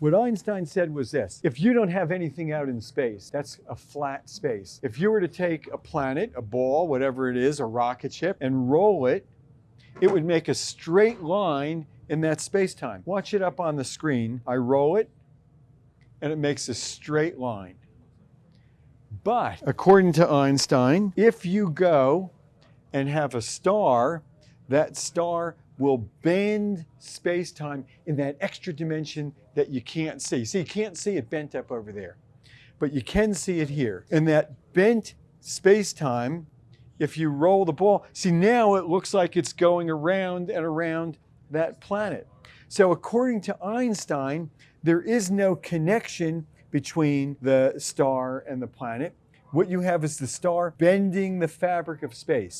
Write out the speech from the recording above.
What Einstein said was this, if you don't have anything out in space, that's a flat space. If you were to take a planet, a ball, whatever it is, a rocket ship, and roll it, it would make a straight line in that space-time. Watch it up on the screen. I roll it, and it makes a straight line. But according to Einstein, if you go and have a star, that star will bend space-time in that extra dimension that you can't see. See, you can't see it bent up over there, but you can see it here. And that bent space-time, if you roll the ball, see now it looks like it's going around and around that planet. So according to Einstein, there is no connection between the star and the planet. What you have is the star bending the fabric of space.